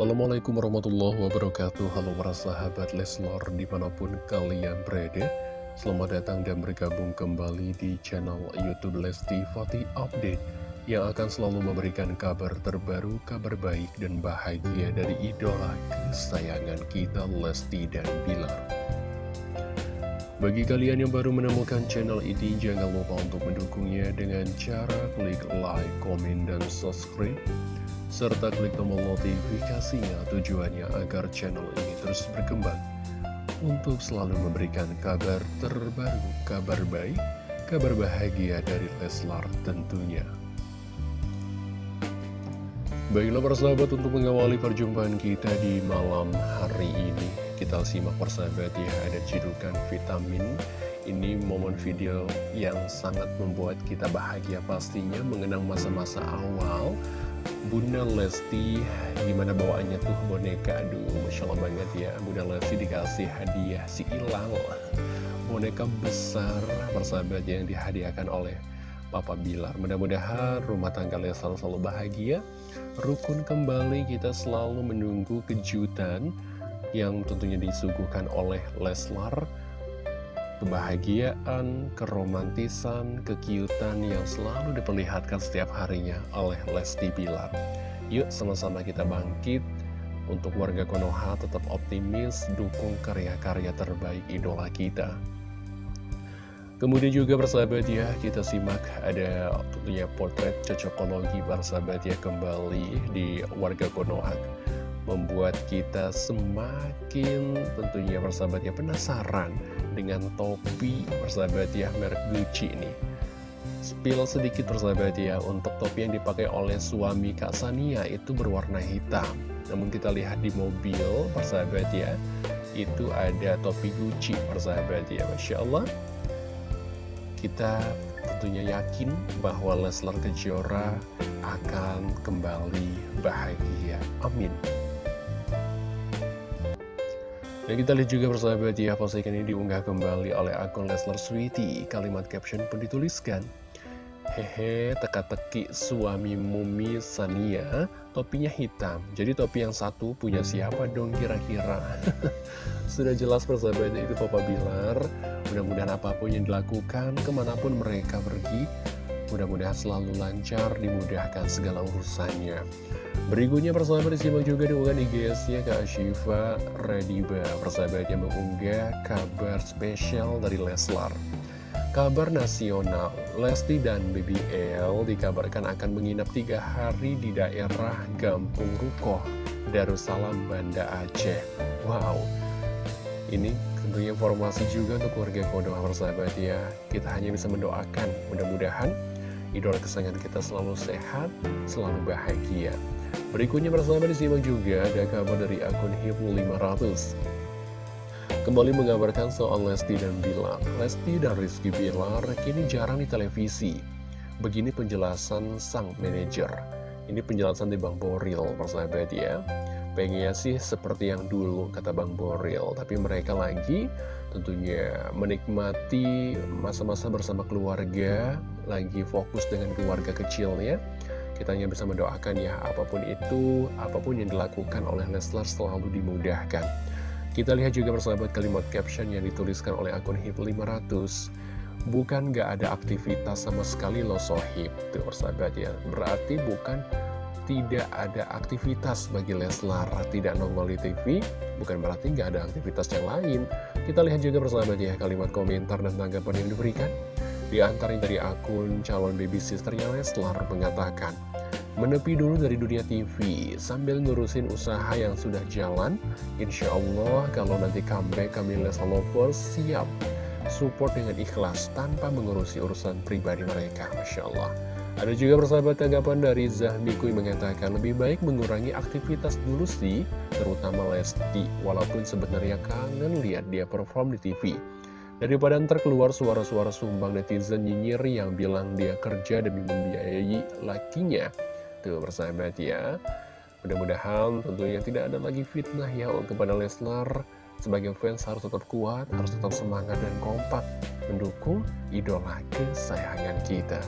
Assalamualaikum warahmatullahi wabarakatuh. Halo para sahabat Leslor di mana pun kalian berada. Selamat datang dan bergabung kembali di channel Youtube Lesti Fatih Update Yang akan selalu memberikan kabar terbaru, kabar baik dan bahagia dari idola kesayangan kita Lesti dan Bilar bagi kalian yang baru menemukan channel ini, jangan lupa untuk mendukungnya dengan cara klik like, komen, dan subscribe serta klik tombol notifikasinya tujuannya agar channel ini terus berkembang untuk selalu memberikan kabar terbaru, kabar baik, kabar bahagia dari Leslar tentunya. Baiklah persahabat untuk mengawali perjumpaan kita di malam hari ini Kita simak persahabat ya ada cidukan vitamin. Ini momen video yang sangat membuat kita bahagia pastinya Mengenang masa-masa awal. Bunda Lesti gimana bawaannya tuh boneka? Aduh Masya Allah banget ya Bunda Lesti dikasih hadiah si Ilang boneka besar persahabat yang dihadiahkan oleh Papa Bilar. Mudah-mudahan rumah tangga Leslar selalu bahagia. Rukun kembali kita selalu menunggu kejutan yang tentunya disuguhkan oleh Leslar kebahagiaan, keromantisan, kekiutan yang selalu diperlihatkan setiap harinya oleh Lesti Bilar. Yuk sama-sama kita bangkit untuk warga Konoha tetap optimis, dukung karya-karya terbaik idola kita. Kemudian juga bersahabat ya, kita simak ada tentunya potret cocokologi bersahabat ya kembali di warga Konoha membuat kita semakin tentunya persahabat ya penasaran dengan topi persahabat ya merek Gucci ini. Spill sedikit persahabat ya untuk topi yang dipakai oleh suami Kak Sania itu berwarna hitam. Namun kita lihat di mobil persahabat ya itu ada topi Gucci persahabat ya Masya Allah. Kita tentunya yakin bahwa Leslar Kejora akan kembali bahagia. Amin dan kita lihat juga persahabat ya, postingan ini diunggah kembali oleh akun Leslar Sweety. Kalimat caption pun dituliskan. Hehe, teka-teki suami Mumi Sania, topinya hitam. Jadi topi yang satu punya siapa dong kira-kira? Sudah jelas persahabat itu Papa Bilar. Mudah-mudahan apa pun yang dilakukan, ke mana pun mereka pergi, mudah-mudahan selalu lancar, dimudahkan segala urusannya. Berikutnya persahabat disimak juga di unggahan IGS-nya Kak Syifa Rediba. Persahabat yang mengunggah kabar spesial dari Leslar. Kabar nasional, Lesti dan BBL dikabarkan akan menginap tiga hari di daerah Gampung Rukoh, Darussalam, Banda Aceh. Wow, ini tentunya informasi juga untuk keluarga Kodoha persahabat ya. Kita hanya bisa mendoakan, mudah-mudahan idola kesayangan kita selalu sehat, selalu bahagia. Berikutnya bersama disimak juga ada kabar dari akun Hipu 500 Kembali mengabarkan soal Lesti dan Bilar. Lesti dan Rizky Bilar kini jarang di televisi. Begini penjelasan sang manajer. Ini penjelasan di Bang Boril persahabat ya Pengennya sih seperti yang dulu kata Bang Boril Tapi mereka lagi tentunya menikmati masa-masa bersama keluarga Lagi fokus dengan keluarga kecilnya kita hanya bisa mendoakan ya, apa pun itu, apa pun yang dilakukan oleh Leslar selalu dimudahkan. Kita lihat juga persahabat kalimat caption yang dituliskan oleh akun HIP500. Bukan gak ada aktivitas sama sekali lo sohib. Tuh persahabat ya, berarti bukan tidak ada aktivitas bagi Leslar, tidak nongol di TV, bukan berarti nggak ada aktivitas yang lain. Kita lihat juga persahabat ya, kalimat komentar dan tanggapan yang diberikan. Di antaranya dari akun calon baby sisternya Leslar mengatakan, Menepi dulu dari dunia TV, sambil ngurusin usaha yang sudah jalan, Insya Allah kalau nanti comeback kami Leslar Lovers siap support dengan ikhlas tanpa mengurusi urusan pribadi mereka, Masya Allah. Ada juga persahabat tanggapan dari Zahmikui mengatakan lebih baik mengurangi aktivitas dulu sih, terutama Lesti, walaupun sebenarnya kangen lihat dia perform di TV. Daripada ntar keluar suara-suara sumbang netizen nyinyir yang bilang dia kerja demi membiayai lakinya. Tuh bersahabat ya. Mudah-mudahan tentunya tidak ada lagi fitnah ya kepada Leslar. Sebagai fans harus tetap kuat, harus tetap semangat dan kompak mendukung idola kesayangan kita.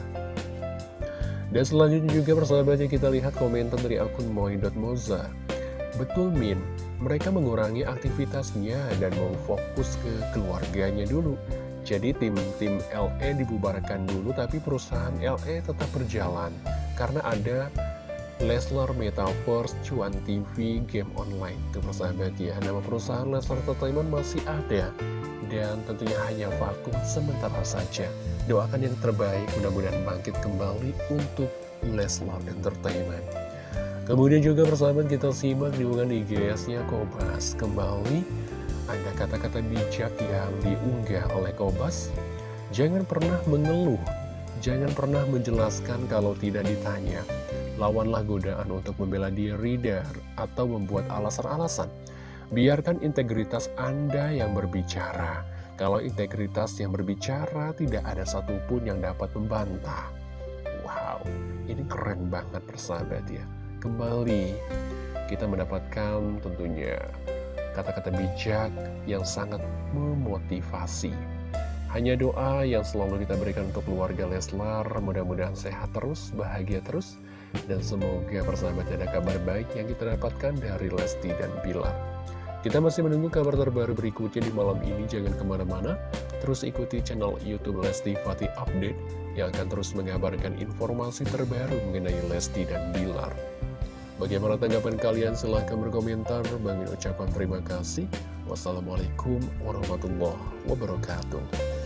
Dan selanjutnya juga persahabatnya kita lihat komentar dari akun Moza. Betul Min, mereka mengurangi aktivitasnya dan mau fokus ke keluarganya dulu. Jadi tim-tim LE dibubarkan dulu tapi perusahaan LE tetap berjalan karena ada Leslar Metaverse Cuan TV Game Online. Itu persahabat ya, nama perusahaan Leslar Entertainment masih ada dan tentunya hanya vakum sementara saja. Doakan yang terbaik, mudah-mudahan bangkit kembali untuk Leslar Entertainment. Kemudian juga persahabat kita simak di unggahan IGS-nya Kobas. Kembali ada kata-kata bijak yang diunggah oleh Kobas. Jangan pernah mengeluh. Jangan pernah menjelaskan kalau tidak ditanya. Lawanlah godaan untuk membela diri dar atau membuat alasan-alasan Biarkan integritas Anda yang berbicara Kalau integritas yang berbicara tidak ada satupun yang dapat membantah Wow, ini keren banget persahabat ya kembali kita mendapatkan tentunya kata-kata bijak yang sangat memotivasi. Hanya doa yang selalu kita berikan untuk keluarga Leslar, mudah-mudahan sehat terus, bahagia terus, dan semoga persahabat ada kabar baik yang kita dapatkan dari Lesti dan Bilar. Kita masih menunggu kabar terbaru berikutnya di malam ini, jangan ke mana-mana, terus ikuti channel Youtube Lesti Fatih Update yang akan terus mengabarkan informasi terbaru mengenai Lesti dan Bilar. Bagaimana tanggapan kalian? Silahkan berkomentar. Bagi ucapan terima kasih. Wassalamualaikum warahmatullahi wabarakatuh.